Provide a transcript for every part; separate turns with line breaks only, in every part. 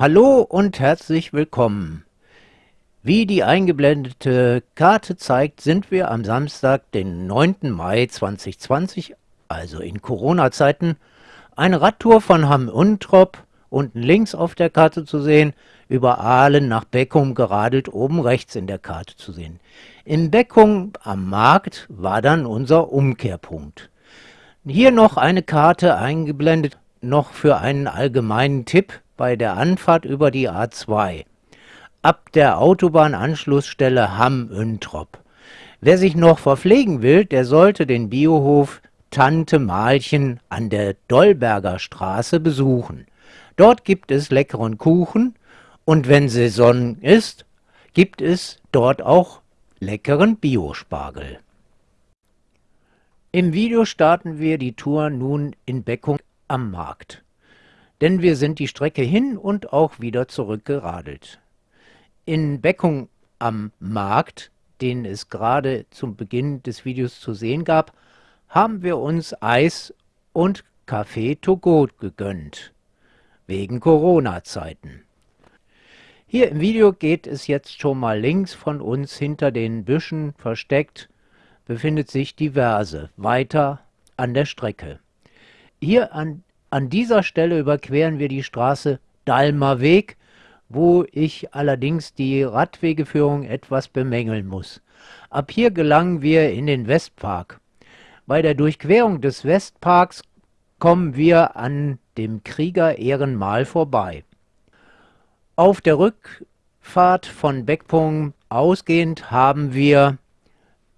Hallo und herzlich willkommen. Wie die eingeblendete Karte zeigt, sind wir am Samstag, den 9. Mai 2020, also in Corona-Zeiten, eine Radtour von Hamm-Untrop, unten links auf der Karte zu sehen, über Aalen nach Beckum geradelt, oben rechts in der Karte zu sehen. In Beckum am Markt war dann unser Umkehrpunkt. Hier noch eine Karte eingeblendet, noch für einen allgemeinen Tipp bei der Anfahrt über die A2 ab der Autobahnanschlussstelle Hamm-Üntrop. Wer sich noch verpflegen will, der sollte den Biohof Tante Malchen an der Dollberger Straße besuchen. Dort gibt es leckeren Kuchen und wenn Saison ist, gibt es dort auch leckeren Biospargel. Im Video starten wir die Tour nun in Beckung am Markt denn wir sind die Strecke hin und auch wieder zurückgeradelt. In Beckung am Markt, den es gerade zum Beginn des Videos zu sehen gab, haben wir uns Eis und Kaffee to go gegönnt, wegen Corona-Zeiten. Hier im Video geht es jetzt schon mal links von uns hinter den Büschen versteckt, befindet sich die Verse, weiter an der Strecke. Hier an an dieser Stelle überqueren wir die Straße Dalmer Weg, wo ich allerdings die Radwegeführung etwas bemängeln muss. Ab hier gelangen wir in den Westpark. Bei der Durchquerung des Westparks kommen wir an dem Krieger-Ehrenmal vorbei. Auf der Rückfahrt von Beckpung ausgehend haben wir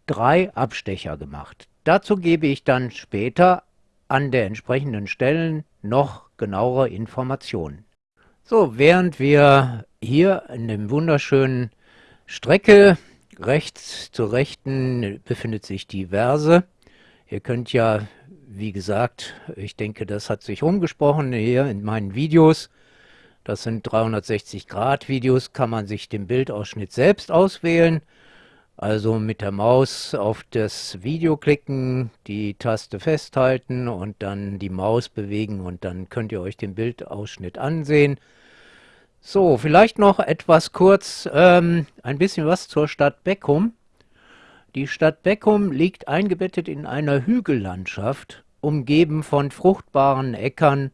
drei Abstecher gemacht. Dazu gebe ich dann später an der entsprechenden Stellen noch genauere Informationen. So, während wir hier in dem wunderschönen Strecke rechts zur rechten befindet sich die Verse. Ihr könnt ja, wie gesagt, ich denke, das hat sich rumgesprochen hier in meinen Videos. Das sind 360 Grad Videos, kann man sich den Bildausschnitt selbst auswählen. Also mit der Maus auf das Video klicken, die Taste festhalten und dann die Maus bewegen und dann könnt ihr euch den Bildausschnitt ansehen. So, vielleicht noch etwas kurz, ähm, ein bisschen was zur Stadt Beckum. Die Stadt Beckum liegt eingebettet in einer Hügellandschaft, umgeben von fruchtbaren Äckern,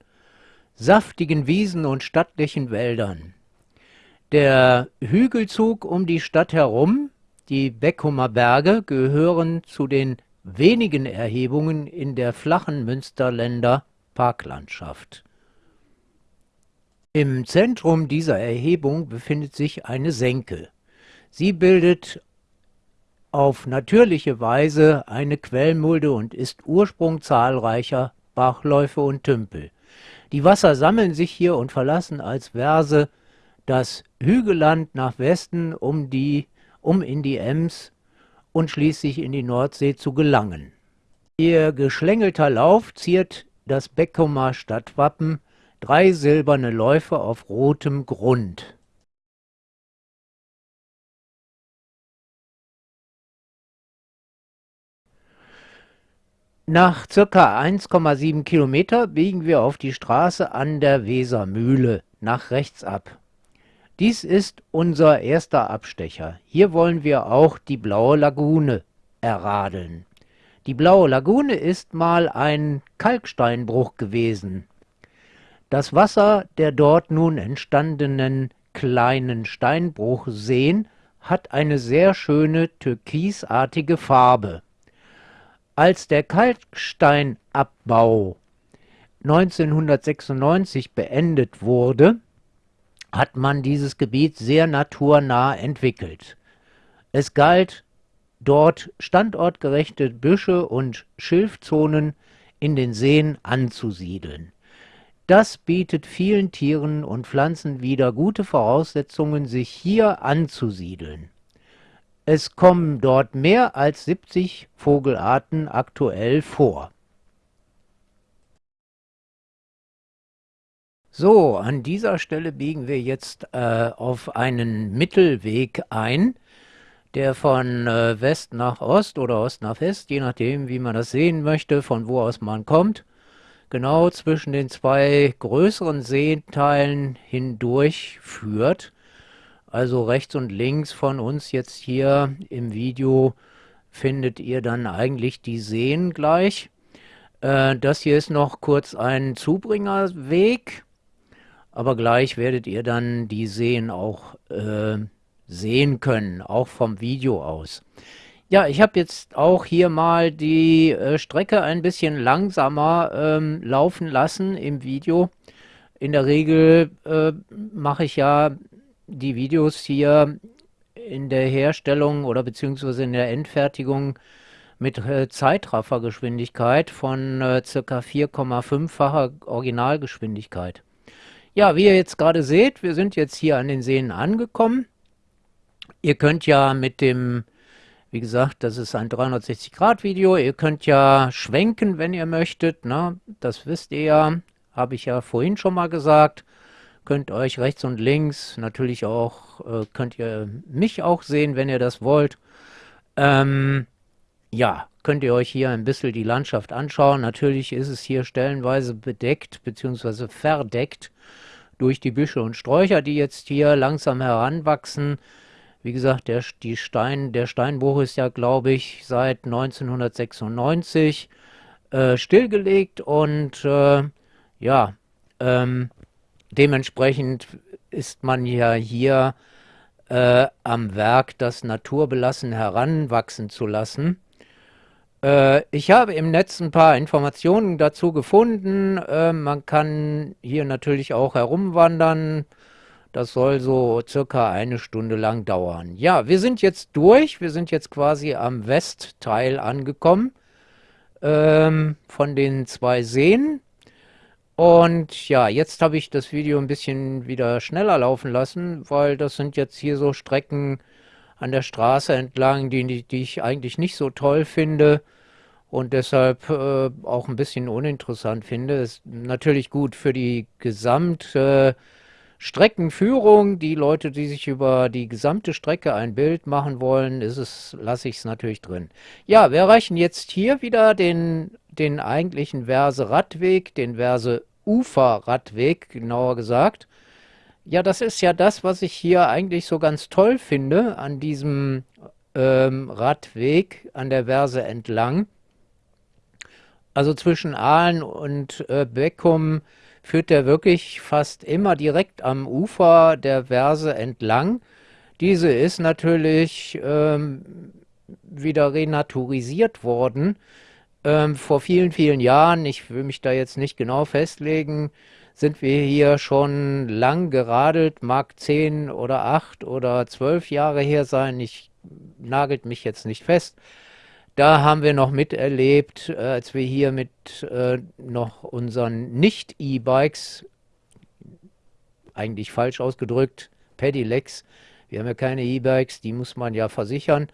saftigen Wiesen und stattlichen Wäldern. Der Hügelzug um die Stadt herum die Beckumer Berge gehören zu den wenigen Erhebungen in der flachen Münsterländer Parklandschaft. Im Zentrum dieser Erhebung befindet sich eine Senke. Sie bildet auf natürliche Weise eine Quellmulde und ist Ursprung zahlreicher Bachläufe und Tümpel. Die Wasser sammeln sich hier und verlassen als Verse das Hügelland nach Westen, um die um in die Ems und schließlich in die Nordsee zu gelangen. Ihr geschlängelter Lauf ziert das Beckumer Stadtwappen, drei silberne Läufe auf rotem Grund. Nach ca. 1,7 Kilometer biegen wir auf die Straße an der Wesermühle nach rechts ab. Dies ist unser erster Abstecher. Hier wollen wir auch die Blaue Lagune erradeln. Die Blaue Lagune ist mal ein Kalksteinbruch gewesen. Das Wasser der dort nun entstandenen kleinen Steinbruchseen hat eine sehr schöne türkisartige Farbe. Als der Kalksteinabbau 1996 beendet wurde, hat man dieses Gebiet sehr naturnah entwickelt. Es galt, dort standortgerechte Büsche und Schilfzonen in den Seen anzusiedeln. Das bietet vielen Tieren und Pflanzen wieder gute Voraussetzungen, sich hier anzusiedeln. Es kommen dort mehr als 70 Vogelarten aktuell vor. So, an dieser Stelle biegen wir jetzt äh, auf einen Mittelweg ein, der von äh, West nach Ost oder Ost nach West, je nachdem, wie man das sehen möchte, von wo aus man kommt, genau zwischen den zwei größeren Seeteilen hindurch führt. Also rechts und links von uns jetzt hier im Video findet ihr dann eigentlich die Seen gleich. Äh, das hier ist noch kurz ein Zubringerweg, aber gleich werdet ihr dann die Seen auch äh, sehen können, auch vom Video aus. Ja, ich habe jetzt auch hier mal die äh, Strecke ein bisschen langsamer ähm, laufen lassen im Video. In der Regel äh, mache ich ja die Videos hier in der Herstellung oder beziehungsweise in der Endfertigung mit äh, Zeitraffergeschwindigkeit von äh, ca. 4,5-facher Originalgeschwindigkeit. Ja, wie ihr jetzt gerade seht, wir sind jetzt hier an den Seen angekommen. Ihr könnt ja mit dem wie gesagt, das ist ein 360-Grad-Video. Ihr könnt ja schwenken, wenn ihr möchtet. Ne? Das wisst ihr ja. Habe ich ja vorhin schon mal gesagt. Könnt euch rechts und links, natürlich auch, äh, könnt ihr mich auch sehen, wenn ihr das wollt. Ähm, ja, könnt ihr euch hier ein bisschen die Landschaft anschauen. Natürlich ist es hier stellenweise bedeckt bzw. verdeckt durch die Büsche und Sträucher, die jetzt hier langsam heranwachsen. Wie gesagt, der, die Stein, der Steinbruch ist ja, glaube ich, seit 1996 äh, stillgelegt und äh, ja, ähm, dementsprechend ist man ja hier äh, am Werk, das naturbelassen heranwachsen zu lassen. Äh, ich habe im Netz ein paar Informationen dazu gefunden. Äh, man kann hier natürlich auch herumwandern, das soll so circa eine Stunde lang dauern. Ja, wir sind jetzt durch. Wir sind jetzt quasi am Westteil angekommen ähm, von den zwei Seen. Und ja, jetzt habe ich das Video ein bisschen wieder schneller laufen lassen, weil das sind jetzt hier so Strecken an der Straße entlang, die, die ich eigentlich nicht so toll finde und deshalb äh, auch ein bisschen uninteressant finde. Ist natürlich gut für die gesamte Streckenführung, die Leute, die sich über die gesamte Strecke ein Bild machen wollen, ist es, lasse ich es natürlich drin. Ja, wir erreichen jetzt hier wieder den, den eigentlichen Verse-Radweg, den Verse-Ufer-Radweg, genauer gesagt. Ja, das ist ja das, was ich hier eigentlich so ganz toll finde an diesem ähm, Radweg an der Verse entlang. Also zwischen Aalen und äh, Beckum führt der wirklich fast immer direkt am Ufer der Verse entlang. Diese ist natürlich ähm, wieder renaturisiert worden. Ähm, vor vielen, vielen Jahren, ich will mich da jetzt nicht genau festlegen, sind wir hier schon lang geradelt, mag zehn oder acht oder zwölf Jahre her sein, ich nagelt mich jetzt nicht fest. Da haben wir noch miterlebt, äh, als wir hier mit äh, noch unseren Nicht-E-Bikes, eigentlich falsch ausgedrückt, Pedelecs, wir haben ja keine E-Bikes, die muss man ja versichern,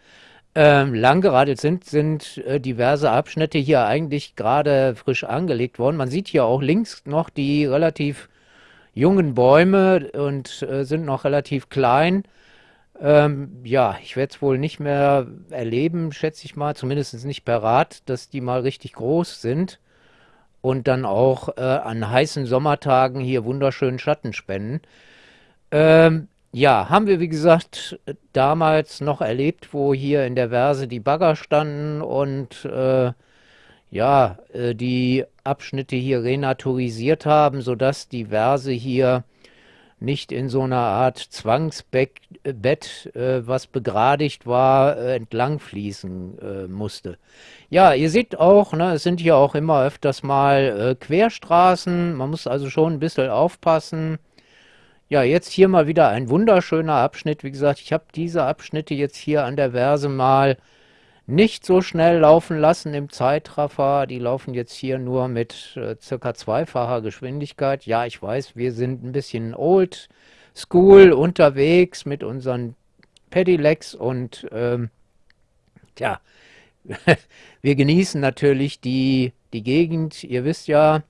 ähm, langgeradelt sind, sind äh, diverse Abschnitte hier eigentlich gerade frisch angelegt worden. Man sieht hier auch links noch die relativ jungen Bäume und äh, sind noch relativ klein. Ähm, ja, ich werde es wohl nicht mehr erleben, schätze ich mal, zumindest nicht per Rad, dass die mal richtig groß sind und dann auch äh, an heißen Sommertagen hier wunderschönen Schatten spenden. Ähm, ja, haben wir wie gesagt damals noch erlebt, wo hier in der Verse die Bagger standen und äh, ja, äh, die Abschnitte hier renaturisiert haben, sodass die Verse hier nicht in so einer Art Zwangsbett, äh, was begradigt war, äh, entlang fließen äh, musste. Ja, ihr seht auch, ne, es sind hier auch immer öfters mal äh, Querstraßen, man muss also schon ein bisschen aufpassen. Ja, jetzt hier mal wieder ein wunderschöner Abschnitt. Wie gesagt, ich habe diese Abschnitte jetzt hier an der Verse mal nicht so schnell laufen lassen im Zeitraffer. Die laufen jetzt hier nur mit äh, circa zweifacher Geschwindigkeit. Ja, ich weiß, wir sind ein bisschen old school unterwegs mit unseren Pedelecs und ähm, tja, wir genießen natürlich die, die Gegend. Ihr wisst ja,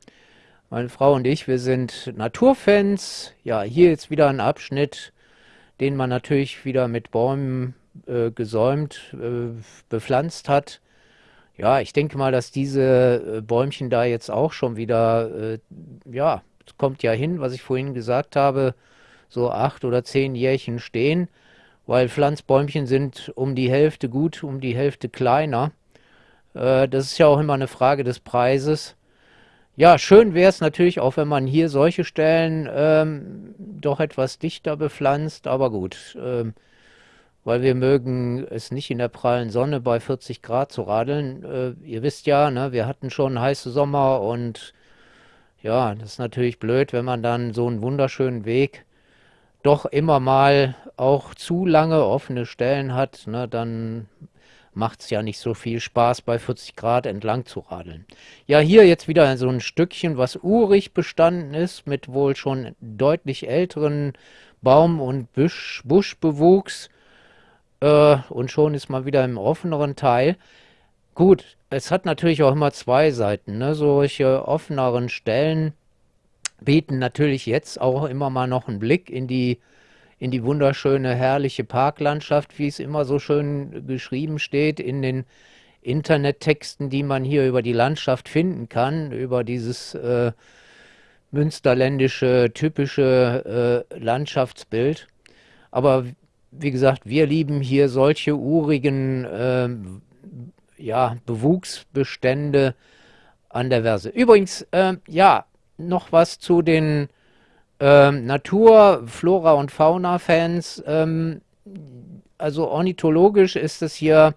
meine Frau und ich, wir sind Naturfans. Ja, hier jetzt wieder ein Abschnitt, den man natürlich wieder mit Bäumen äh, gesäumt, äh, bepflanzt hat. Ja, ich denke mal, dass diese äh, Bäumchen da jetzt auch schon wieder, ja, kommt ja hin, was ich vorhin gesagt habe, so acht oder zehn Jährchen stehen, weil Pflanzbäumchen sind um die Hälfte gut, um die Hälfte kleiner. Das ist ja auch immer eine Frage des Preises. Ja, schön wäre es natürlich auch, wenn man hier solche Stellen ähm, doch etwas dichter bepflanzt, aber gut, ähm, weil wir mögen es nicht in der prallen Sonne bei 40 Grad zu radeln. Äh, ihr wisst ja, ne, wir hatten schon heiße Sommer und ja, das ist natürlich blöd, wenn man dann so einen wunderschönen Weg doch immer mal auch zu lange offene Stellen hat, ne, dann macht es ja nicht so viel Spaß, bei 40 Grad entlang zu radeln. Ja, hier jetzt wieder so ein Stückchen, was urig bestanden ist, mit wohl schon deutlich älteren Baum- und Busch, Buschbewuchs. Äh, und schon ist man wieder im offeneren Teil. Gut, es hat natürlich auch immer zwei Seiten. Ne? Solche offeneren Stellen bieten natürlich jetzt auch immer mal noch einen Blick in die in die wunderschöne, herrliche Parklandschaft, wie es immer so schön geschrieben steht in den Internettexten, die man hier über die Landschaft finden kann, über dieses äh, münsterländische, typische äh, Landschaftsbild. Aber wie gesagt, wir lieben hier solche urigen äh, ja, Bewuchsbestände an der Verse. Übrigens, äh, ja, noch was zu den ähm, Natur-, Flora- und Fauna-Fans, ähm, also ornithologisch ist es hier,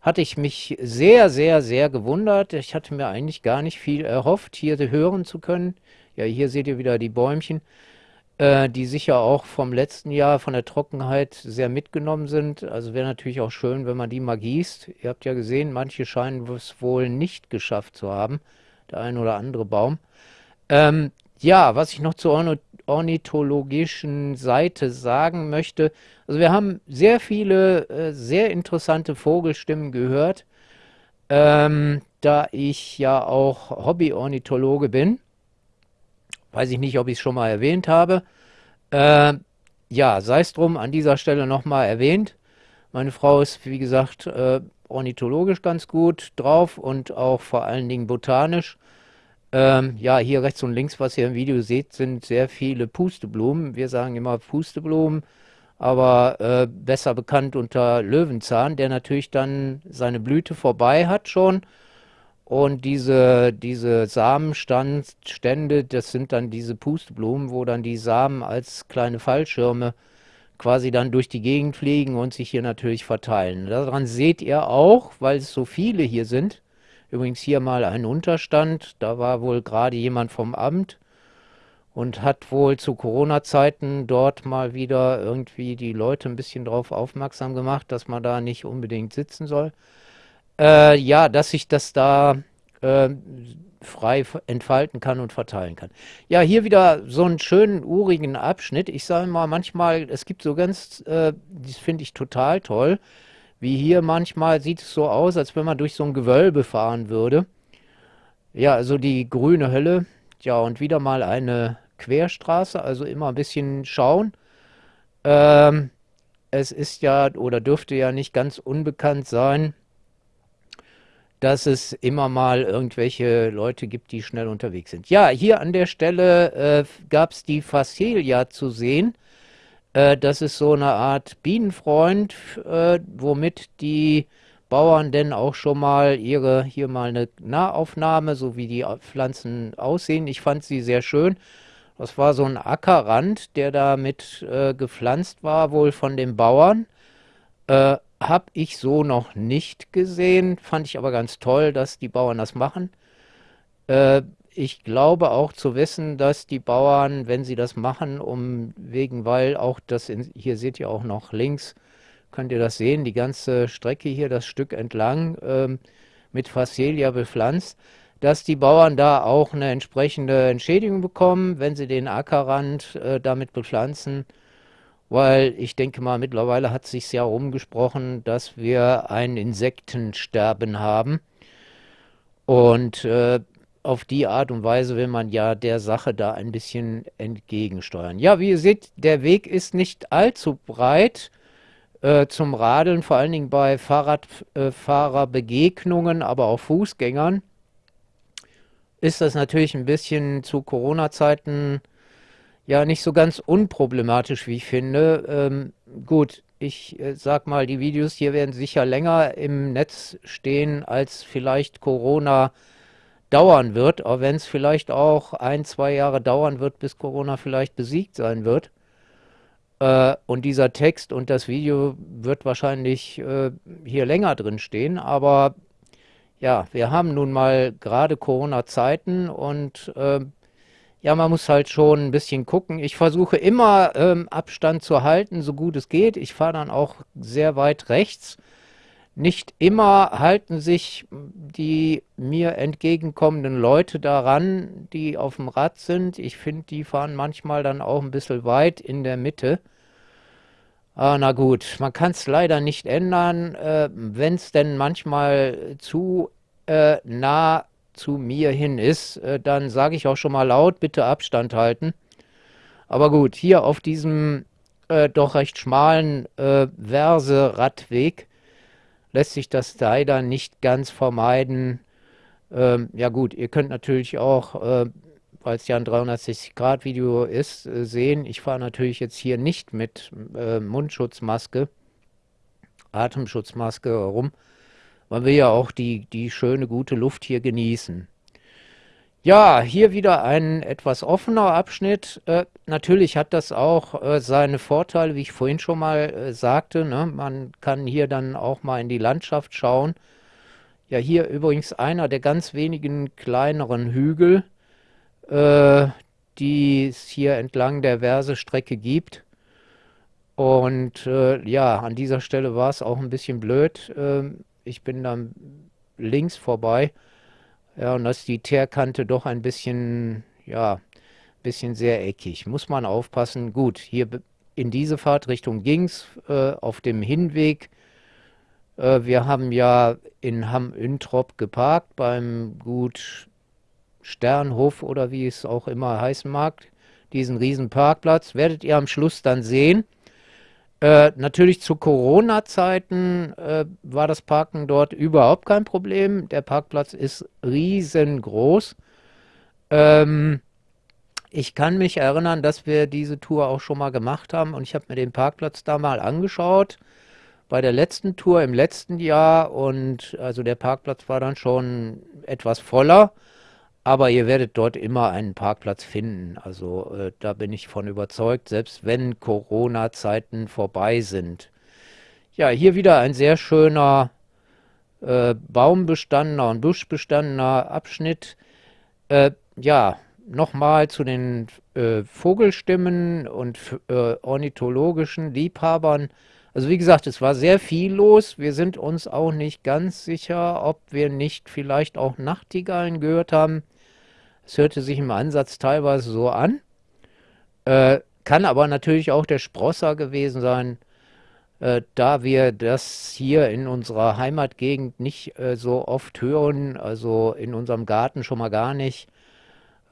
hatte ich mich sehr, sehr, sehr gewundert. Ich hatte mir eigentlich gar nicht viel erhofft, hier hören zu können. Ja, hier seht ihr wieder die Bäumchen, äh, die sicher auch vom letzten Jahr von der Trockenheit sehr mitgenommen sind. Also wäre natürlich auch schön, wenn man die mal gießt. Ihr habt ja gesehen, manche scheinen es wohl nicht geschafft zu haben, der ein oder andere Baum. Ähm, ja, was ich noch zur ornithologischen Seite sagen möchte, also wir haben sehr viele äh, sehr interessante Vogelstimmen gehört, ähm, da ich ja auch Hobby-Ornithologe bin. Weiß ich nicht, ob ich es schon mal erwähnt habe. Äh, ja, sei es drum, an dieser Stelle nochmal erwähnt. Meine Frau ist, wie gesagt, äh, ornithologisch ganz gut drauf und auch vor allen Dingen botanisch. Ähm, ja, hier rechts und links, was ihr im Video seht, sind sehr viele Pusteblumen. Wir sagen immer Pusteblumen, aber äh, besser bekannt unter Löwenzahn, der natürlich dann seine Blüte vorbei hat schon. Und diese, diese Samenstände, das sind dann diese Pusteblumen, wo dann die Samen als kleine Fallschirme quasi dann durch die Gegend fliegen und sich hier natürlich verteilen. Daran seht ihr auch, weil es so viele hier sind, Übrigens hier mal ein Unterstand. Da war wohl gerade jemand vom Amt und hat wohl zu Corona-Zeiten dort mal wieder irgendwie die Leute ein bisschen darauf aufmerksam gemacht, dass man da nicht unbedingt sitzen soll. Äh, ja, dass sich das da äh, frei entfalten kann und verteilen kann. Ja, hier wieder so einen schönen, urigen Abschnitt. Ich sage mal, manchmal, es gibt so ganz, äh, das finde ich total toll, wie hier manchmal sieht es so aus, als wenn man durch so ein Gewölbe fahren würde. Ja, also die grüne Hölle. Ja, und wieder mal eine Querstraße, also immer ein bisschen schauen. Ähm, es ist ja oder dürfte ja nicht ganz unbekannt sein, dass es immer mal irgendwelche Leute gibt, die schnell unterwegs sind. Ja, hier an der Stelle äh, gab es die Facelia zu sehen. Äh, das ist so eine Art Bienenfreund, äh, womit die Bauern denn auch schon mal ihre, hier mal eine Nahaufnahme, so wie die Pflanzen aussehen. Ich fand sie sehr schön. Das war so ein Ackerrand, der damit äh, gepflanzt war, wohl von den Bauern. Äh, Habe ich so noch nicht gesehen, fand ich aber ganz toll, dass die Bauern das machen. Äh, ich glaube auch zu wissen, dass die Bauern, wenn sie das machen, um wegen, weil auch das, in, hier seht ihr auch noch links, könnt ihr das sehen, die ganze Strecke hier, das Stück entlang, ähm, mit Facelia bepflanzt, dass die Bauern da auch eine entsprechende Entschädigung bekommen, wenn sie den Ackerrand äh, damit bepflanzen. Weil ich denke mal, mittlerweile hat sich ja rumgesprochen, dass wir ein Insektensterben haben. Und äh, auf die Art und Weise will man ja der Sache da ein bisschen entgegensteuern. Ja, wie ihr seht, der Weg ist nicht allzu breit. äh, zum Radeln, vor allen Dingen bei Fahrradfahrerbegegnungen, äh, aber auch Fußgängern, ist das natürlich ein bisschen zu Corona-Zeiten ja nicht so ganz unproblematisch, wie ich finde. Ähm, gut, ich äh, sag mal, die Videos hier werden sicher länger im Netz stehen, als vielleicht Corona dauern wird, auch wenn es vielleicht auch ein, zwei Jahre dauern wird, bis Corona vielleicht besiegt sein wird. Äh, und dieser Text und das Video wird wahrscheinlich äh, hier länger drin stehen, aber ja, wir haben nun mal gerade Corona-Zeiten und äh, ja, man muss halt schon ein bisschen gucken. Ich versuche immer ähm, Abstand zu halten, so gut es geht. Ich fahre dann auch sehr weit rechts. Nicht immer halten sich die mir entgegenkommenden Leute daran, die auf dem Rad sind. Ich finde, die fahren manchmal dann auch ein bisschen weit in der Mitte. Ah, na gut, man kann es leider nicht ändern. Äh, Wenn es denn manchmal zu äh, nah zu mir hin ist, äh, dann sage ich auch schon mal laut, bitte Abstand halten. Aber gut, hier auf diesem äh, doch recht schmalen äh, Verse-Radweg lässt sich das leider nicht ganz vermeiden. Ähm, ja gut, ihr könnt natürlich auch, äh, weil es ja ein 360-Grad-Video ist, äh, sehen, ich fahre natürlich jetzt hier nicht mit äh, Mundschutzmaske, Atemschutzmaske rum, man will ja auch die, die schöne, gute Luft hier genießen. Ja, hier wieder ein etwas offener Abschnitt. Äh, natürlich hat das auch äh, seine Vorteile, wie ich vorhin schon mal äh, sagte. Ne? Man kann hier dann auch mal in die Landschaft schauen. Ja, hier übrigens einer der ganz wenigen kleineren Hügel, äh, die es hier entlang der Versestrecke gibt. Und äh, ja, an dieser Stelle war es auch ein bisschen blöd ähm, ich bin dann links vorbei. Ja, und da ist die Teerkante doch ein bisschen, ja, bisschen sehr eckig. Muss man aufpassen. Gut, hier in diese Fahrtrichtung ging es äh, auf dem Hinweg. Äh, wir haben ja in Hamm-Üntrop geparkt beim Gut Sternhof oder wie es auch immer heißen mag. Diesen riesen Parkplatz werdet ihr am Schluss dann sehen. Äh, natürlich zu Corona-Zeiten äh, war das Parken dort überhaupt kein Problem. Der Parkplatz ist riesengroß. Ähm, ich kann mich erinnern, dass wir diese Tour auch schon mal gemacht haben und ich habe mir den Parkplatz da mal angeschaut bei der letzten Tour im letzten Jahr und also der Parkplatz war dann schon etwas voller. Aber ihr werdet dort immer einen Parkplatz finden. Also äh, da bin ich von überzeugt, selbst wenn Corona-Zeiten vorbei sind. Ja, hier wieder ein sehr schöner äh, baumbestandener und buschbestandener Abschnitt. Äh, ja, nochmal zu den äh, Vogelstimmen und äh, ornithologischen Liebhabern. Also wie gesagt, es war sehr viel los. Wir sind uns auch nicht ganz sicher, ob wir nicht vielleicht auch Nachtigallen gehört haben. Es hörte sich im Ansatz teilweise so an. Äh, kann aber natürlich auch der Sprosser gewesen sein, äh, da wir das hier in unserer Heimatgegend nicht äh, so oft hören, also in unserem Garten schon mal gar nicht.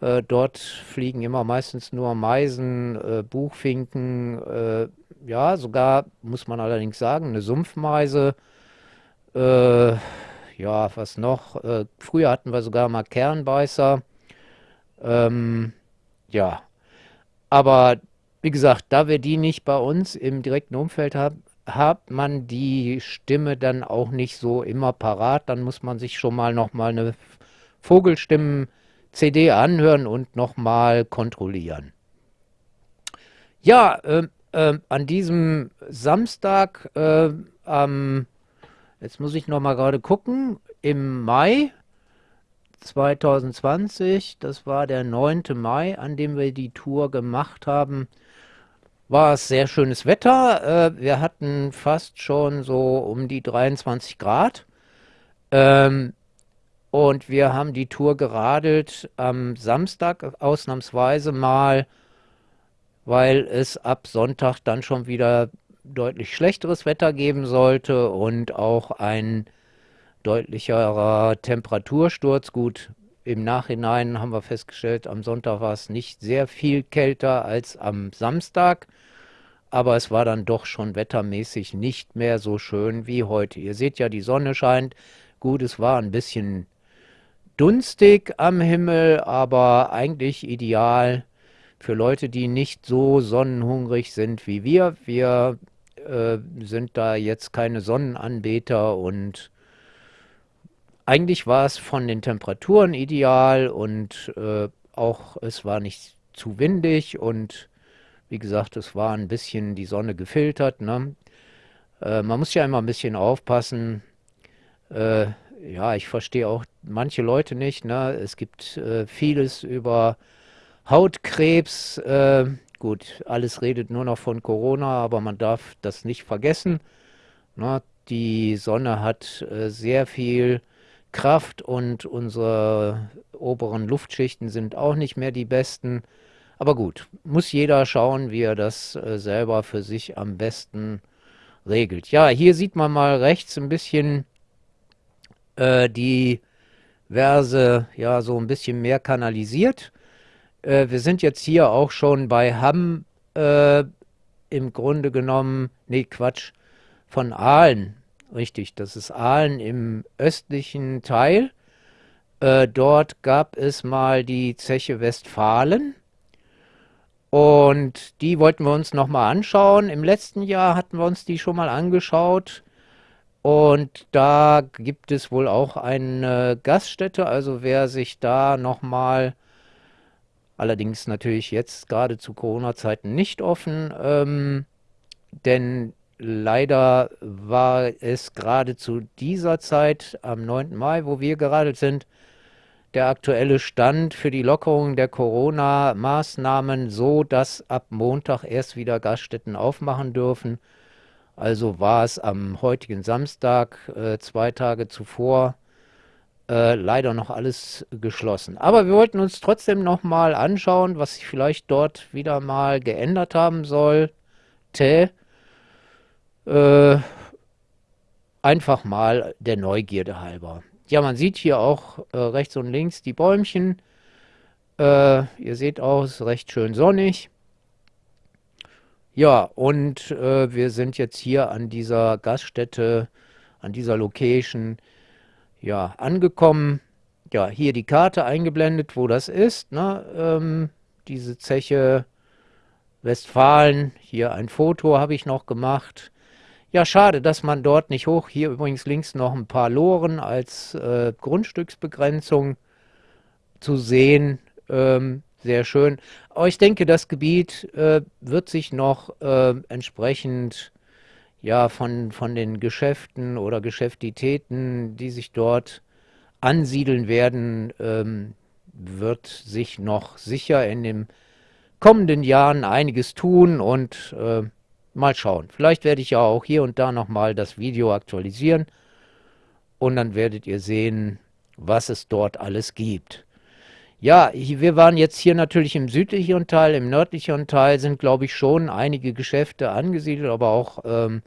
Äh, dort fliegen immer meistens nur Meisen, äh, Buchfinken, äh, ja, sogar, muss man allerdings sagen, eine Sumpfmeise. ja, was noch? früher hatten wir sogar mal Kernbeißer. Ähm, ja, aber wie gesagt, da wir die nicht bei uns im direkten Umfeld haben, hat man die Stimme dann auch nicht so immer parat. Dann muss man sich schon mal noch mal eine Vogelstimmen-CD anhören und noch mal kontrollieren. Ja, äh, äh, an diesem Samstag, äh, ähm, jetzt muss ich noch mal gerade gucken, im Mai 2020, das war der 9. Mai, an dem wir die Tour gemacht haben, war es sehr schönes Wetter. Äh, wir hatten fast schon so um die 23 Grad. Ähm, und wir haben die Tour geradelt am Samstag ausnahmsweise mal, weil es ab Sonntag dann schon wieder deutlich schlechteres Wetter geben sollte und auch ein deutlicherer Temperatursturz. Gut, im Nachhinein haben wir festgestellt, am Sonntag war es nicht sehr viel kälter als am Samstag. aber es war dann doch schon wettermäßig nicht mehr so schön wie heute. Ihr seht ja, die Sonne scheint. Gut, es war ein bisschen dunstig am Himmel, aber eigentlich ideal für Leute, die nicht so sonnenhungrig sind wie wir. Wir äh, sind da jetzt keine Sonnenanbeter und eigentlich war es von den Temperaturen ideal und äh, auch es war nicht zu windig und wie gesagt, es war ein bisschen die Sonne gefiltert. Ne? Äh, man muss ja immer ein bisschen aufpassen. Äh, ja, ich verstehe auch manche Leute nicht. Ne? Es gibt äh, vieles über Hautkrebs. Äh, gut, alles redet nur noch von Corona, aber man darf das nicht vergessen. Ne? Die Sonne hat äh, sehr viel Kraft und unsere oberen Luftschichten sind auch nicht mehr die besten. Aber gut, muss jeder schauen, wie er das äh, selber für sich am besten regelt. Ja, hier sieht man mal rechts ein bisschen äh, die Verse ja so ein bisschen mehr kanalisiert. Äh, wir sind jetzt hier auch schon bei Hamm äh, im Grunde genommen, nee Quatsch, von Aalen. Richtig, das ist Aalen im östlichen Teil. Äh, dort gab es mal die Zeche Westfalen. Und die wollten wir uns nochmal anschauen. Im letzten Jahr hatten wir uns die schon mal angeschaut. Und da gibt es wohl auch eine Gaststätte, also wer sich da nochmal, allerdings natürlich jetzt gerade zu Corona-Zeiten nicht offen, ähm, denn leider war es gerade zu dieser Zeit, am 9. Mai, wo wir geradelt sind, der aktuelle Stand für die Lockerung der Corona-Maßnahmen so, dass ab Montag erst wieder Gaststätten aufmachen dürfen. Also war es am heutigen Samstag, äh, zwei Tage zuvor, äh, leider noch alles geschlossen. Aber wir wollten uns trotzdem noch mal anschauen, was sich vielleicht dort wieder mal geändert haben sollte. Äh, einfach mal der Neugierde halber. Ja, man sieht hier auch äh, rechts und links die Bäumchen. Äh, ihr seht auch, es ist recht schön sonnig. Ja, und äh, wir sind jetzt hier an dieser Gaststätte, an dieser Location, ja, angekommen. Ja, hier die Karte eingeblendet, wo das ist. Ne? Ähm, diese Zeche Westfalen. Hier ein Foto habe ich noch gemacht. Ja, schade, dass man dort nicht hoch. Hier übrigens links noch ein paar Loren als äh, Grundstücksbegrenzung zu sehen. Ähm, sehr schön. Aber ich denke, das Gebiet äh, wird sich noch äh, entsprechend ja, von, von den Geschäften oder Geschäftitäten, die sich dort ansiedeln werden, ähm, wird sich noch sicher in den kommenden Jahren einiges tun und äh, mal schauen. Vielleicht werde ich ja auch hier und da nochmal das Video aktualisieren und dann werdet ihr sehen, was es dort alles gibt. Ja, wir waren jetzt hier natürlich im südlicheren Teil, im nördlicheren Teil sind, glaube ich, schon einige Geschäfte angesiedelt, aber auch ähm,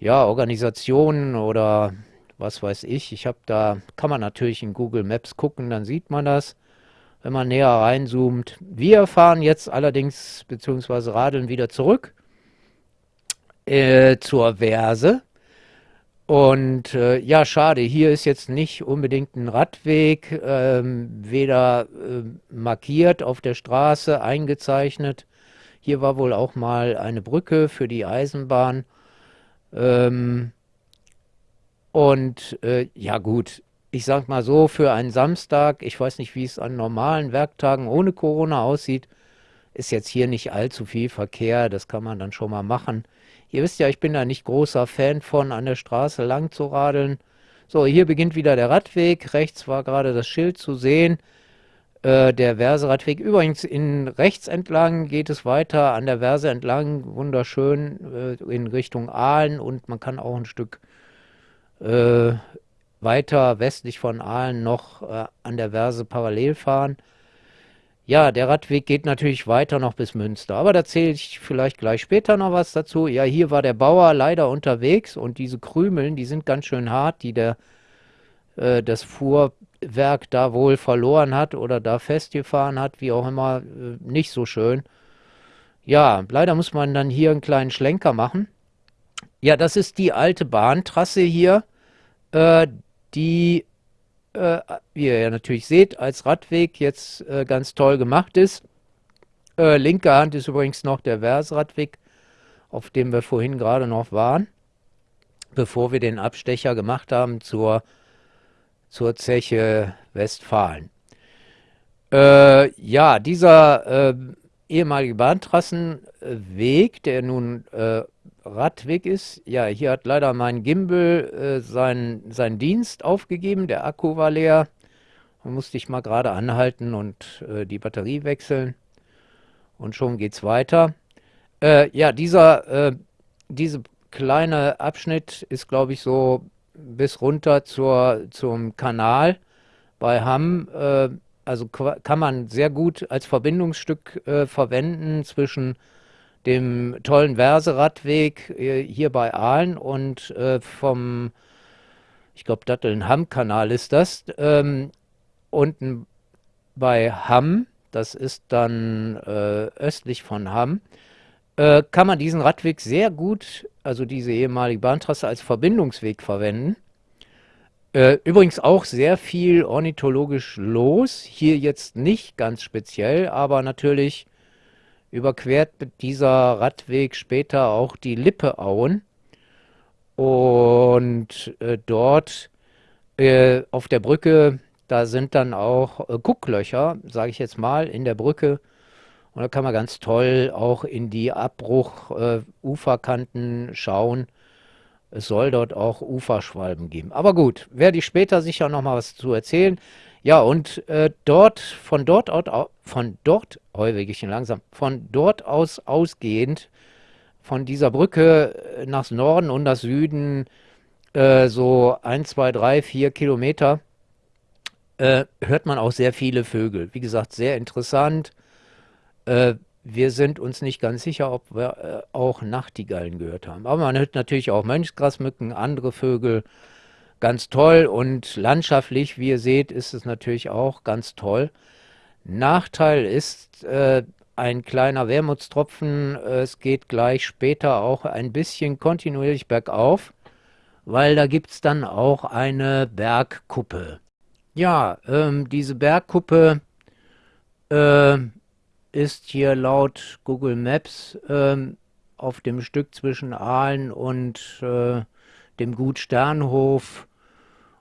ja, Organisationen oder was weiß ich. Ich habe da, kann man natürlich in Google Maps gucken, dann sieht man das, wenn man näher reinzoomt. Wir fahren jetzt allerdings, beziehungsweise radeln wieder zurück äh, zur Verse. Und äh, ja, schade, hier ist jetzt nicht unbedingt ein Radweg, ähm, weder äh, markiert auf der Straße, eingezeichnet. Hier war wohl auch mal eine Brücke für die Eisenbahn. Ähm, und äh, ja gut, ich sag mal so, für einen Samstag, ich weiß nicht, wie es an normalen Werktagen ohne Corona aussieht, ist jetzt hier nicht allzu viel Verkehr, das kann man dann schon mal machen. Ihr wisst ja, ich bin da nicht großer Fan von, an der Straße lang zu radeln. So, hier beginnt wieder der Radweg. Rechts war gerade das Schild zu sehen. Äh, der Verse-Radweg. Übrigens, in rechts entlang geht es weiter an der Verse entlang, wunderschön äh, in Richtung Aalen und man kann auch ein Stück äh, weiter westlich von Aalen noch äh, an der Verse parallel fahren. Ja, der Radweg geht natürlich weiter noch bis Münster, aber da zähle ich vielleicht gleich später noch was dazu. Ja, hier war der Bauer leider unterwegs und diese Krümeln, die sind ganz schön hart, die der äh, das Fuhrwerk da wohl verloren hat oder da festgefahren hat, wie auch immer, äh, nicht so schön. Ja, leider muss man dann hier einen kleinen Schlenker machen. Ja, das ist die alte Bahntrasse hier, äh, die, äh, wie ihr ja natürlich seht, als Radweg jetzt äh, ganz toll gemacht ist. Äh, linke Hand ist übrigens noch der Versradweg, auf dem wir vorhin gerade noch waren, bevor wir den Abstecher gemacht haben zur, zur Zeche Westfalen. Äh, ja, dieser äh, ehemalige Bahntrassenweg, der nun äh, Radweg ist. Ja, hier hat leider mein Gimbal äh, seinen, seinen Dienst aufgegeben. Der Akku war leer. Da musste ich mal gerade anhalten und äh, die Batterie wechseln. Und schon geht's weiter. Äh, ja, dieser, äh, diese kleine Abschnitt ist, glaube ich, so bis runter zur, zum Kanal bei Hamm. Äh, also kann man sehr gut als Verbindungsstück äh, verwenden zwischen dem tollen Verseradweg äh, hier bei Aalen und äh, vom, ich glaube, Datteln-Hamm-Kanal ist das, ähm, unten bei Hamm, das ist dann äh, östlich von Hamm, äh, kann man diesen Radweg sehr gut, also diese ehemalige Bahntrasse, als Verbindungsweg verwenden. Äh, übrigens auch sehr viel ornithologisch los, hier jetzt nicht ganz speziell, aber natürlich überquert dieser Radweg später auch die Lippeauen. Und äh, dort äh, auf der Brücke, da sind dann auch äh, Gucklöcher, sage ich jetzt mal, in der Brücke. Und da kann man ganz toll auch in die Abbruch-Uferkanten äh, schauen. Es soll dort auch Uferschwalben geben. Aber gut, werde ich später sicher noch mal was zu erzählen. Ja, und äh, dort, von dort aus, von dort, oh, ich langsam, von dort aus ausgehend, von dieser Brücke äh, nach Norden und nach Süden, äh, so ein, zwei, drei, vier Kilometer, äh, hört man auch sehr viele Vögel. Wie gesagt, sehr interessant. Äh, wir sind uns nicht ganz sicher, ob wir äh, auch Nachtigallen gehört haben. Aber man hört natürlich auch Mönchsgrasmücken, andere Vögel ganz toll und landschaftlich, wie ihr seht, ist es natürlich auch ganz toll. Nachteil ist äh, ein kleiner Wermutstropfen, es geht gleich später auch ein bisschen kontinuierlich bergauf, weil da gibt es dann auch eine Bergkuppe. Ja, ähm, diese Bergkuppe äh, ist hier laut Google Maps ähm, auf dem Stück zwischen Aalen und äh, dem Gut Sternhof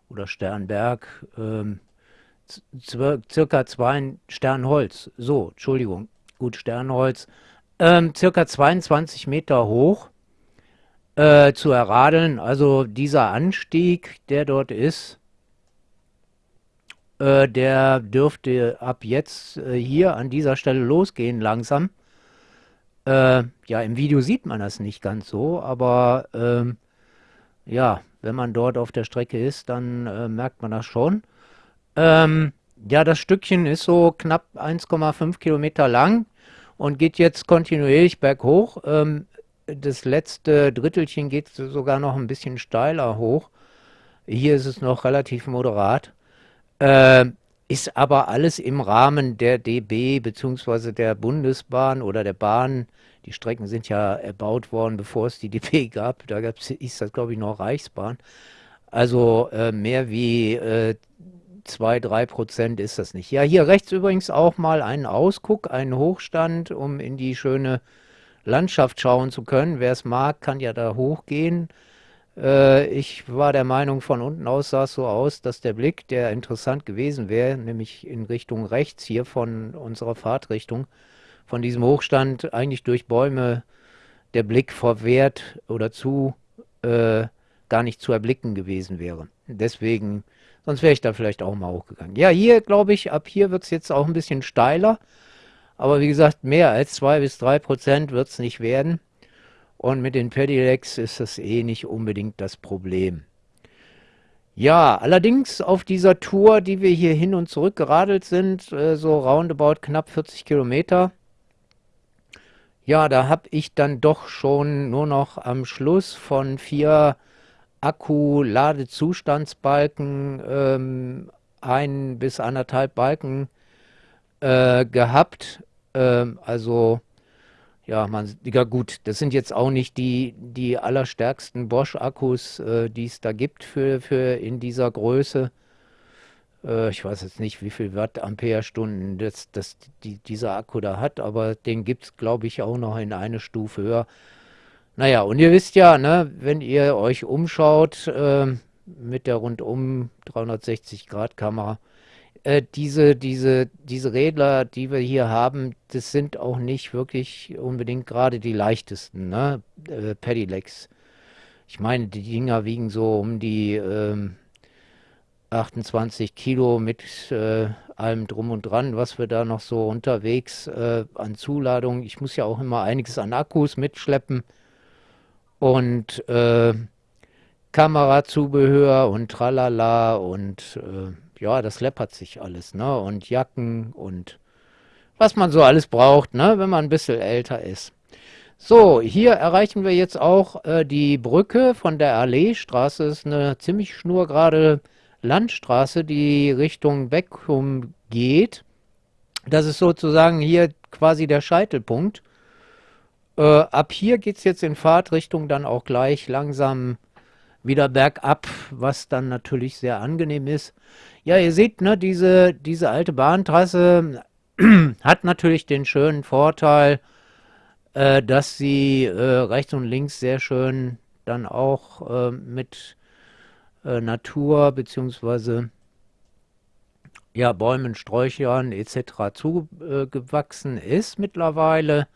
oder Sternberg, ähm, circa zwei Sternholz, so, Entschuldigung, gut Sternholz, ähm, circa 22 Meter hoch äh, zu erradeln. Also dieser Anstieg, der dort ist, äh, der dürfte ab jetzt äh, hier an dieser Stelle losgehen langsam. Äh, ja, im Video sieht man das nicht ganz so, aber ähm, ja, wenn man dort auf der Strecke ist, dann äh, merkt man das schon. Ähm, ja, das Stückchen ist so knapp 1,5 Kilometer lang und geht jetzt kontinuierlich berghoch. Ähm, das letzte Drittelchen geht sogar noch ein bisschen steiler hoch. Hier ist es noch relativ moderat. Äh, ist aber alles im Rahmen der DB bzw. der Bundesbahn oder der Bahn die Strecken sind ja erbaut worden, bevor es die DB gab. Da gab es, ist das glaube ich noch Reichsbahn. Also äh, mehr wie äh, 2, 3 Prozent ist das nicht. Ja, hier rechts übrigens auch mal einen Ausguck, einen Hochstand, um in die schöne Landschaft schauen zu können. Wer es mag, kann ja da hochgehen. Äh, ich war der Meinung, von unten aus sah es so aus, dass der Blick, der interessant gewesen wäre, nämlich in Richtung rechts hier von unserer Fahrtrichtung, von diesem Hochstand eigentlich durch Bäume der Blick verwehrt oder zu äh, gar nicht zu erblicken gewesen wäre. Deswegen, sonst wäre ich da vielleicht auch mal hochgegangen. Ja, hier glaube ich, ab hier wird es jetzt auch ein bisschen steiler. Aber wie gesagt, mehr als 2 bis 3 Prozent wird es nicht werden. Und mit den Pedelecs ist das eh nicht unbedingt das Problem. Ja, allerdings auf dieser Tour, die wir hier hin und zurück geradelt sind, äh, so roundabout knapp 40 Kilometer, ja, da habe ich dann doch schon nur noch am Schluss von vier Akku-Ladezustandsbalken ähm, ein bis anderthalb Balken äh, gehabt. Ähm, also ja, man, ja gut, das sind jetzt auch nicht die, die allerstärksten Bosch-Akkus, äh, die es da gibt für, für in dieser Größe. Äh, ich weiß jetzt nicht, wie viel Watt Ampere-Stunden das, das, die, dieser Akku da hat, aber den gibt es, glaube ich, auch noch in eine Stufe höher. Naja, und ihr wisst ja, ne, wenn ihr euch umschaut äh, mit der rundum 360-Grad-Kamera, äh, diese, diese, diese Rädler, die wir hier haben, das sind auch nicht wirklich unbedingt gerade die leichtesten, ne? Äh, Pedelecs. Ich meine, die Dinger wiegen so um die ähm, 28 Kilo mit äh, allem drum und dran, was wir da noch so unterwegs äh, an Zuladung. Ich muss ja auch immer einiges an Akkus mitschleppen und äh, Kamerazubehör und tralala und äh, ja, das läppert sich alles, ne? Und Jacken und was man so alles braucht, ne? Wenn man ein bisschen älter ist. So, hier erreichen wir jetzt auch äh, die Brücke von der Alleestraße. Ist eine ziemlich schnurgerade Landstraße, die Richtung Beckum geht. Das ist sozusagen hier quasi der Scheitelpunkt. Äh, ab hier geht es jetzt in Fahrtrichtung dann auch gleich langsam wieder bergab, was dann natürlich sehr angenehm ist. Ja, ihr seht, ne, diese, diese alte Bahntrasse hat natürlich den schönen Vorteil, äh, dass sie äh, rechts und links sehr schön dann auch äh, mit äh, Natur bzw. ja, Bäumen, Sträuchern etc. zugewachsen ist mittlerweile.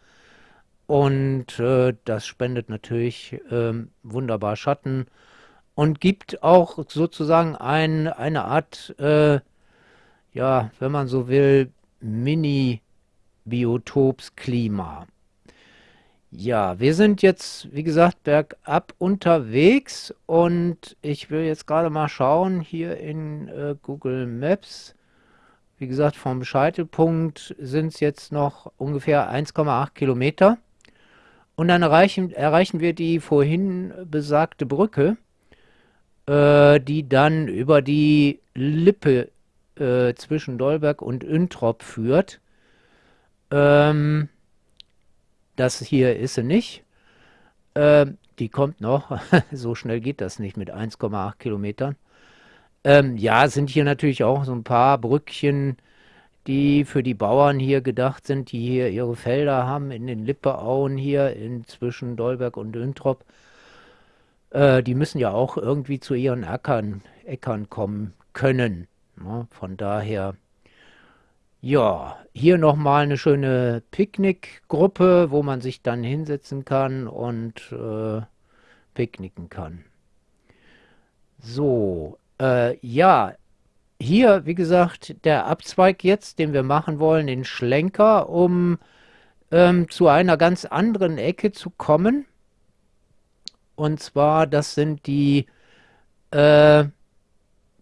Und äh, das spendet natürlich äh, wunderbar Schatten und gibt auch sozusagen ein, eine Art, äh, ja, wenn man so will, Mini-Biotopsklima. Ja, wir sind jetzt, wie gesagt, bergab unterwegs und ich will jetzt gerade mal schauen hier in äh, Google Maps. Wie gesagt, vom Scheitelpunkt sind es jetzt noch ungefähr 1,8 Kilometer. Und dann erreichen, erreichen wir die vorhin besagte Brücke, äh, die dann über die Lippe äh, zwischen Dolberg und Üntrop führt. Ähm, das hier ist sie nicht. Ähm, die kommt noch. so schnell geht das nicht mit 1,8 Kilometern. Ähm, ja, sind hier natürlich auch so ein paar Brückchen die für die Bauern hier gedacht sind, die hier ihre Felder haben in den Lippeauen hier in zwischen Dolberg und Döntrop. Äh, die müssen ja auch irgendwie zu ihren Äckern, Äckern kommen können. Ne? Von daher, ja, hier nochmal eine schöne Picknickgruppe, wo man sich dann hinsetzen kann und äh, picknicken kann. So, äh, ja, hier, wie gesagt, der Abzweig jetzt, den wir machen wollen, den Schlenker, um ähm, zu einer ganz anderen Ecke zu kommen. Und zwar, das sind die äh,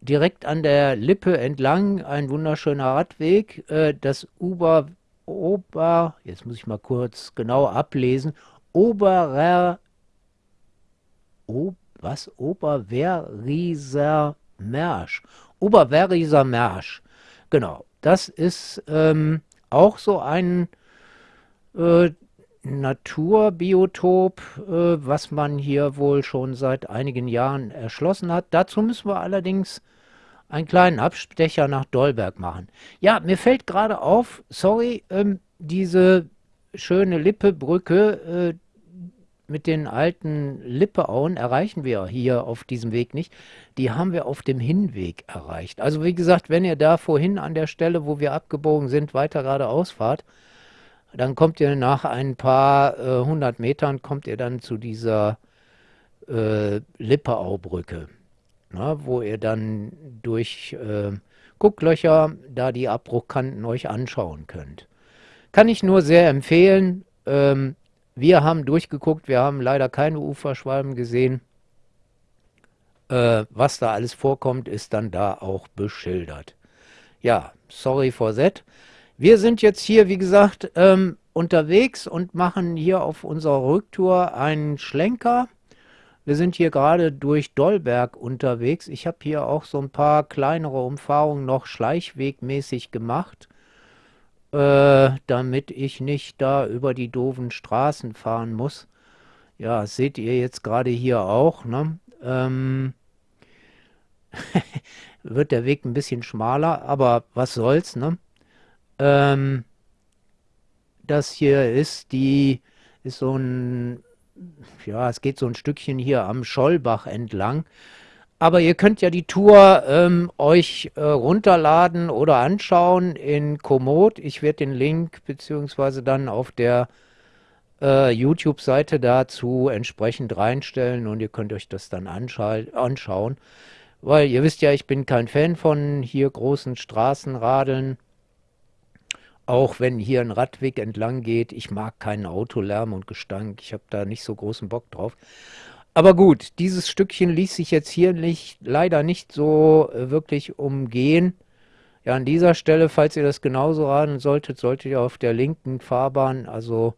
direkt an der Lippe entlang, ein wunderschöner Radweg, äh, das Uber, Ober, jetzt muss ich mal kurz genau ablesen, Oberer, Ob, was? Oberwerrieser Märsch. Oberwerriser Märsch. Genau, das ist ähm, auch so ein äh, Naturbiotop, äh, was man hier wohl schon seit einigen Jahren erschlossen hat. Dazu müssen wir allerdings einen kleinen Abstecher nach Dolberg machen. Ja, mir fällt gerade auf, sorry, ähm, diese schöne Lippebrücke, äh, mit den alten Lippeauen erreichen wir hier auf diesem Weg nicht. Die haben wir auf dem Hinweg erreicht. Also wie gesagt, wenn ihr da vorhin an der Stelle, wo wir abgebogen sind, weiter geradeaus fahrt, dann kommt ihr nach ein paar äh, hundert Metern, kommt ihr dann zu dieser äh, Lippeaubrücke, na, wo ihr dann durch äh, Gucklöcher da die Abbruchkanten euch anschauen könnt. Kann ich nur sehr empfehlen. Ähm, wir haben durchgeguckt, wir haben leider keine Uferschwalben gesehen. Äh, was da alles vorkommt, ist dann da auch beschildert. Ja, sorry for that. Wir sind jetzt hier, wie gesagt, ähm, unterwegs und machen hier auf unserer Rücktour einen Schlenker. Wir sind hier gerade durch Dollberg unterwegs. Ich habe hier auch so ein paar kleinere Umfahrungen noch schleichwegmäßig gemacht. äh, damit ich nicht da über die doofen Straßen fahren muss. Ja, seht ihr jetzt gerade hier auch, ne? Ähm, wird der Weg ein bisschen schmaler, aber was soll's, ne? Ähm, das hier ist die, ist so ein, ja, es geht so ein Stückchen hier am Schollbach entlang. Aber ihr könnt ja die Tour ähm, euch äh, runterladen oder anschauen in Komoot. Ich werde den Link beziehungsweise dann auf der äh, YouTube-Seite dazu entsprechend reinstellen und ihr könnt euch das dann anschauen. Weil ihr wisst ja, ich bin kein Fan von hier großen Straßenradeln. Auch wenn hier ein Radweg entlang geht. Ich mag keinen Autolärm und Gestank. Ich habe da nicht so großen Bock drauf. Aber gut, dieses Stückchen ließ sich jetzt hier nicht, leider nicht so äh, wirklich umgehen. Ja, an dieser Stelle, falls ihr das genauso radeln solltet, solltet ihr auf der linken Fahrbahn, also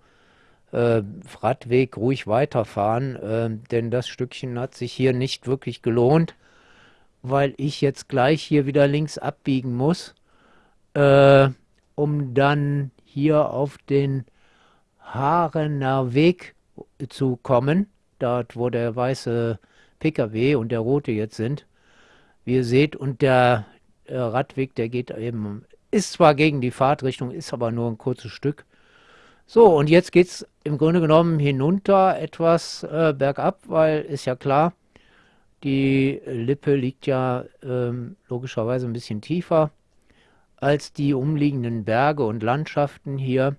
äh, Radweg, ruhig weiterfahren, äh, denn das Stückchen hat sich hier nicht wirklich gelohnt, weil ich jetzt gleich hier wieder links abbiegen muss, äh, um dann hier auf den Haarener Weg zu kommen dort wo der weiße Pkw und der rote jetzt sind. Wie ihr seht, und der äh, Radweg, der geht eben, ist zwar gegen die Fahrtrichtung, ist aber nur ein kurzes Stück. So, und jetzt geht es im Grunde genommen hinunter etwas äh, bergab, weil ist ja klar, die Lippe liegt ja ähm, logischerweise ein bisschen tiefer als die umliegenden Berge und Landschaften hier.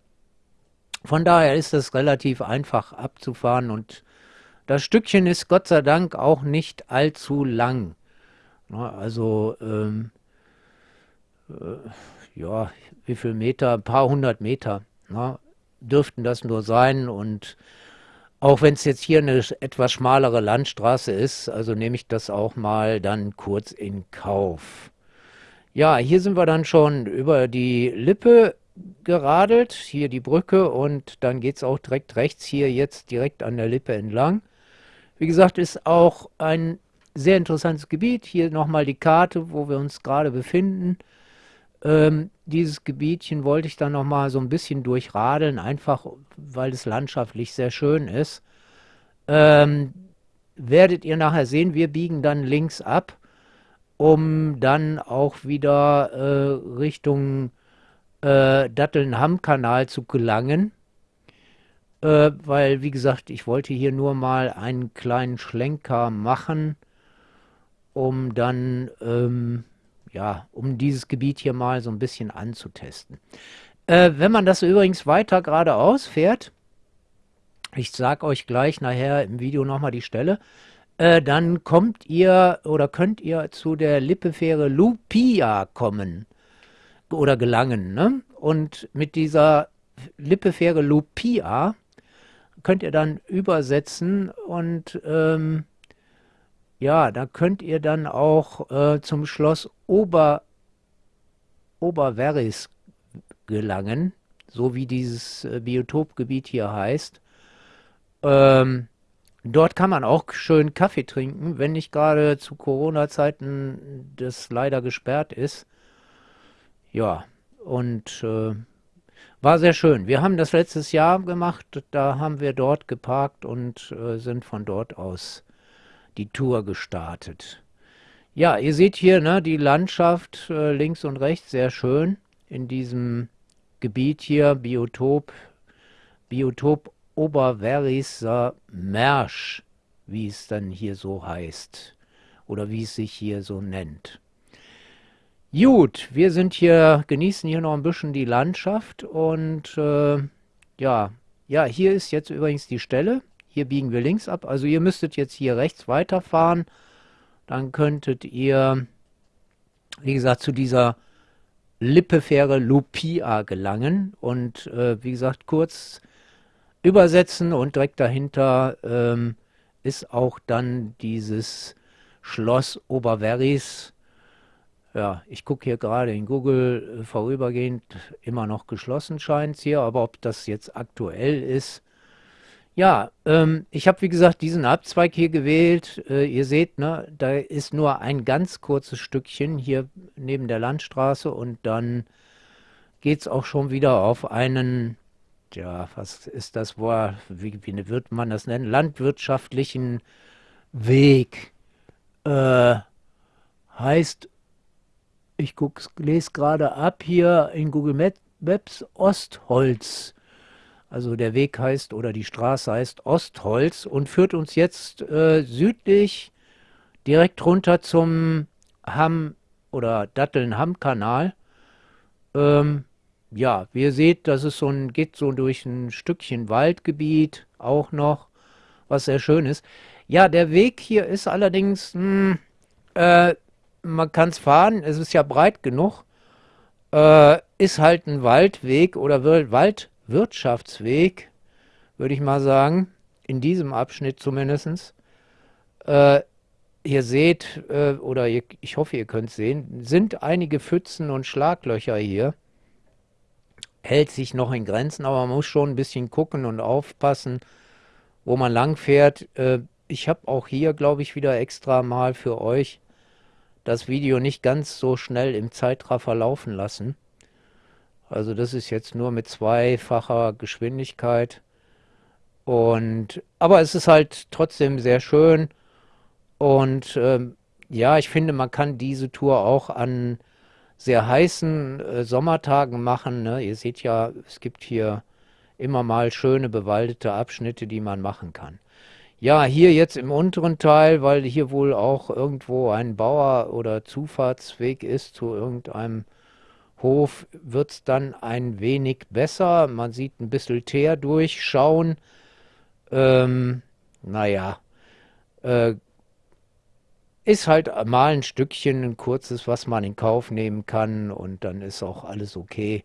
Von daher ist es relativ einfach abzufahren und das Stückchen ist Gott sei Dank auch nicht allzu lang. Also, ähm, äh, ja, wie viel Meter? Ein paar hundert Meter na, dürften das nur sein. Und auch wenn es jetzt hier eine etwas schmalere Landstraße ist, also nehme ich das auch mal dann kurz in Kauf. Ja, hier sind wir dann schon über die Lippe geradelt, hier die Brücke und dann geht es auch direkt rechts hier jetzt direkt an der Lippe entlang. Wie gesagt, ist auch ein sehr interessantes Gebiet. Hier nochmal die Karte, wo wir uns gerade befinden. Ähm, dieses Gebietchen wollte ich dann nochmal so ein bisschen durchradeln, einfach weil es landschaftlich sehr schön ist. Ähm, werdet ihr nachher sehen, wir biegen dann links ab, um dann auch wieder äh, Richtung äh, Dattelnham-Kanal zu gelangen äh, weil, wie gesagt, ich wollte hier nur mal einen kleinen Schlenker machen, um dann, ähm, ja, um dieses Gebiet hier mal so ein bisschen anzutesten. Äh, wenn man das übrigens weiter geradeaus fährt, ich sage euch gleich nachher im Video nochmal die Stelle, äh, dann kommt ihr oder könnt ihr zu der Lippefähre Lupia kommen oder gelangen. Ne? Und mit dieser Lippefähre Lupia könnt ihr dann übersetzen und ähm, ja, da könnt ihr dann auch äh, zum Schloss Ober, Oberveris gelangen, so wie dieses äh, Biotopgebiet hier heißt. Ähm, dort kann man auch schön Kaffee trinken, wenn nicht gerade zu Corona-Zeiten das leider gesperrt ist. Ja, und äh, war sehr schön. Wir haben das letztes Jahr gemacht. Da haben wir dort geparkt und äh, sind von dort aus die Tour gestartet. Ja, ihr seht hier ne, die Landschaft äh, links und rechts sehr schön in diesem Gebiet hier, Biotop, Biotop Oberwerriser Mersch, wie es dann hier so heißt oder wie es sich hier so nennt. Gut, wir sind hier, genießen hier noch ein bisschen die Landschaft und äh, ja, ja, hier ist jetzt übrigens die Stelle. Hier biegen wir links ab. Also ihr müsstet jetzt hier rechts weiterfahren. Dann könntet ihr, wie gesagt, zu dieser Lippefähre Lupia gelangen. Und äh, wie gesagt, kurz übersetzen und direkt dahinter ähm, ist auch dann dieses Schloss Oberverris ja, ich gucke hier gerade in Google äh, vorübergehend immer noch geschlossen scheint es hier, aber ob das jetzt aktuell ist. Ja, ähm, ich habe wie gesagt diesen Abzweig hier gewählt. Äh, ihr seht, ne, da ist nur ein ganz kurzes Stückchen hier neben der Landstraße und dann geht es auch schon wieder auf einen, ja, was ist das Wort, wie, wie wird man das nennen, landwirtschaftlichen Weg. Äh, heißt, ich lese gerade ab hier in Google Maps Ostholz. Also der Weg heißt oder die Straße heißt Ostholz und führt uns jetzt äh, südlich direkt runter zum Hamm oder Datteln-Hamm-Kanal. Ähm, ja, wie ihr seht, das ist so ein, geht so durch ein Stückchen Waldgebiet auch noch, was sehr schön ist. Ja, der Weg hier ist allerdings, mh, hm, äh, man kann es fahren, es ist ja breit genug, äh, ist halt ein Waldweg oder Waldwirtschaftsweg, würde ich mal sagen, in diesem Abschnitt zumindest. Äh, ihr seht, äh, oder ihr, ich hoffe, ihr könnt sehen, sind einige Pfützen und Schlaglöcher hier. Hält sich noch in Grenzen, aber man muss schon ein bisschen gucken und aufpassen, wo man lang fährt. Äh, ich habe auch hier, glaube ich, wieder extra mal für euch das Video nicht ganz so schnell im Zeitraffer laufen lassen. Also das ist jetzt nur mit zweifacher Geschwindigkeit. Und aber es ist halt trotzdem sehr schön. Und ähm, ja, ich finde, man kann diese Tour auch an sehr heißen äh, Sommertagen machen. Ne? Ihr seht ja, es gibt hier immer mal schöne bewaldete Abschnitte, die man machen kann. Ja, hier jetzt im unteren Teil, weil hier wohl auch irgendwo ein Bauer- oder Zufahrtsweg ist zu irgendeinem Hof, wird es dann ein wenig besser. Man sieht ein bisschen Teer durchschauen. Ähm, naja, äh, ist halt mal ein Stückchen, ein kurzes, was man in Kauf nehmen kann und dann ist auch alles okay.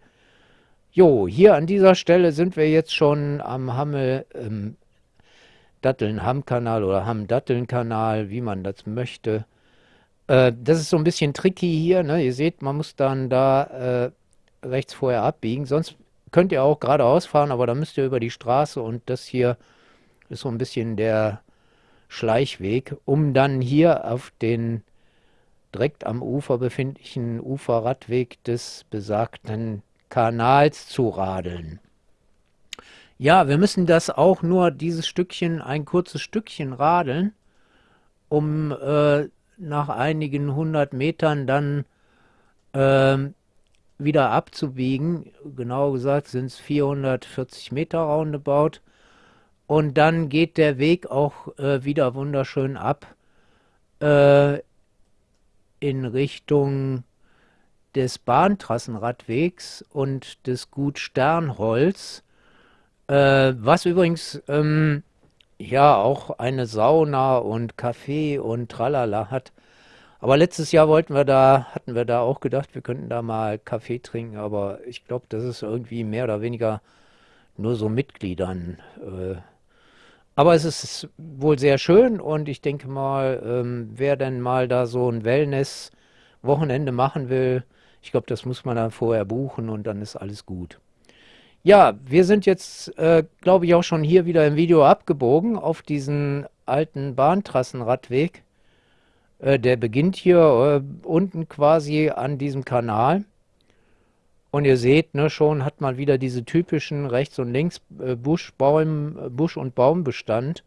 Jo, hier an dieser Stelle sind wir jetzt schon am Hammel, ähm, Datteln-Hamm-Kanal oder Hamm-Datteln-Kanal, wie man das möchte. Äh, das ist so ein bisschen tricky hier. Ne? Ihr seht, man muss dann da äh, rechts vorher abbiegen. Sonst könnt ihr auch geradeaus fahren, aber da müsst ihr über die Straße und das hier ist so ein bisschen der Schleichweg, um dann hier auf den direkt am Ufer befindlichen Uferradweg des besagten Kanals zu radeln. Ja, wir müssen das auch nur dieses Stückchen, ein kurzes Stückchen radeln, um äh, nach einigen hundert Metern dann äh, wieder abzubiegen. Genau gesagt sind es 440 Meter roundabout. Und dann geht der Weg auch äh, wieder wunderschön ab äh, in Richtung des Bahntrassenradwegs und des Gut Sternholz. Äh, was übrigens ähm, ja auch eine Sauna und Café und Tralala hat. Aber letztes Jahr wollten wir da, hatten wir da auch gedacht, wir könnten da mal Kaffee trinken, aber ich glaube, das ist irgendwie mehr oder weniger nur so Mitgliedern. Äh, aber es ist wohl sehr schön und ich denke mal, ähm, wer denn mal da so ein Wellness-Wochenende machen will, ich glaube, das muss man dann vorher buchen und dann ist alles gut. Ja, wir sind jetzt, äh, glaube ich, auch schon hier wieder im Video abgebogen auf diesen alten Bahntrassenradweg. Äh, der beginnt hier äh, unten quasi an diesem Kanal. Und ihr seht, ne, schon hat man wieder diese typischen rechts und links Busch, Baum, Busch und Baumbestand,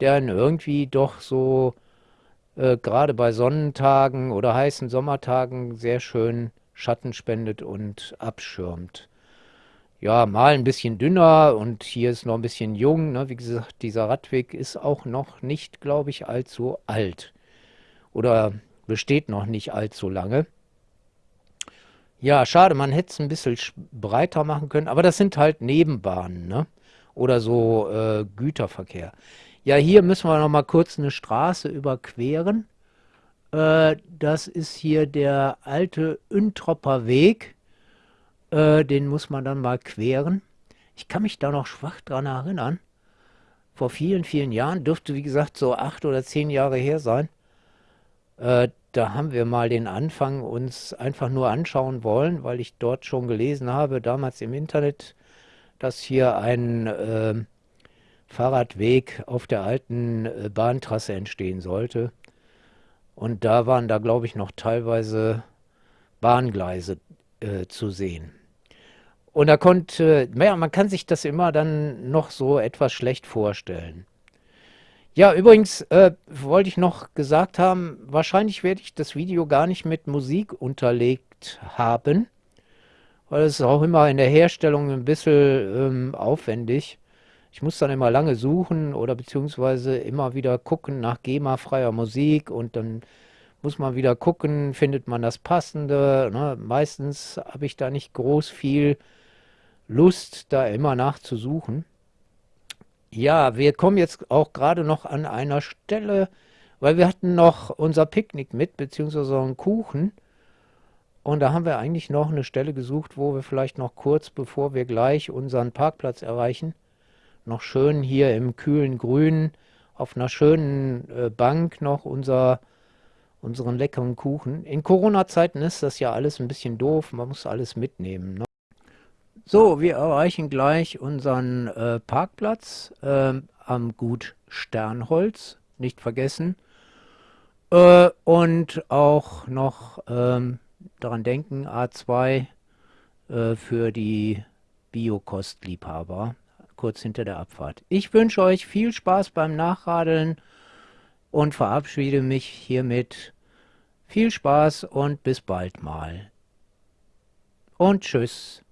der einen irgendwie doch so äh, gerade bei Sonnentagen oder heißen Sommertagen sehr schön Schatten spendet und abschirmt ja, mal ein bisschen dünner und hier ist noch ein bisschen jung. Ne? Wie gesagt, dieser Radweg ist auch noch nicht, glaube ich, allzu alt. Oder besteht noch nicht allzu lange. Ja, schade, man hätte es ein bisschen breiter machen können, aber das sind halt Nebenbahnen, ne? Oder so äh, Güterverkehr. Ja, hier müssen wir noch mal kurz eine Straße überqueren. Äh, das ist hier der alte Üntropper Weg. Äh, den muss man dann mal queren. Ich kann mich da noch schwach dran erinnern. Vor vielen, vielen Jahren, dürfte wie gesagt so acht oder zehn Jahre her sein. Da haben wir mal den Anfang uns einfach nur anschauen wollen, weil ich dort schon gelesen habe, damals im Internet, dass hier ein äh, Fahrradweg auf der alten äh, Bahntrasse entstehen sollte. Und da waren da, glaube ich, noch teilweise Bahngleise äh, zu sehen. Und da konnte, naja, man kann sich das immer dann noch so etwas schlecht vorstellen. Ja, übrigens äh, wollte ich noch gesagt haben, wahrscheinlich werde ich das Video gar nicht mit Musik unterlegt haben, weil es ist auch immer in der Herstellung ein bisschen ähm, aufwendig. Ich muss dann immer lange suchen oder beziehungsweise immer wieder gucken nach GEMA-freier Musik und dann muss man wieder gucken, findet man das Passende. Ne? Meistens habe ich da nicht groß viel Lust, da immer nachzusuchen. Ja, wir kommen jetzt auch gerade noch an einer Stelle, weil wir hatten noch unser Picknick mit, beziehungsweise einen Kuchen. Und da haben wir eigentlich noch eine Stelle gesucht, wo wir vielleicht noch kurz, bevor wir gleich unseren Parkplatz erreichen, noch schön hier im kühlen Grün auf einer schönen äh, Bank noch unser, unseren leckeren Kuchen. In Corona-Zeiten ist das ja alles ein bisschen doof, man muss alles mitnehmen. Ne? So, wir erreichen gleich unseren äh, Parkplatz äh, am Gut Sternholz, nicht vergessen. Äh, und auch noch ähm, daran denken, A2 äh, für die Biokostliebhaber, kurz hinter der Abfahrt. Ich wünsche euch viel Spaß beim Nachradeln und verabschiede mich hiermit. Viel Spaß und bis bald mal. Und tschüss.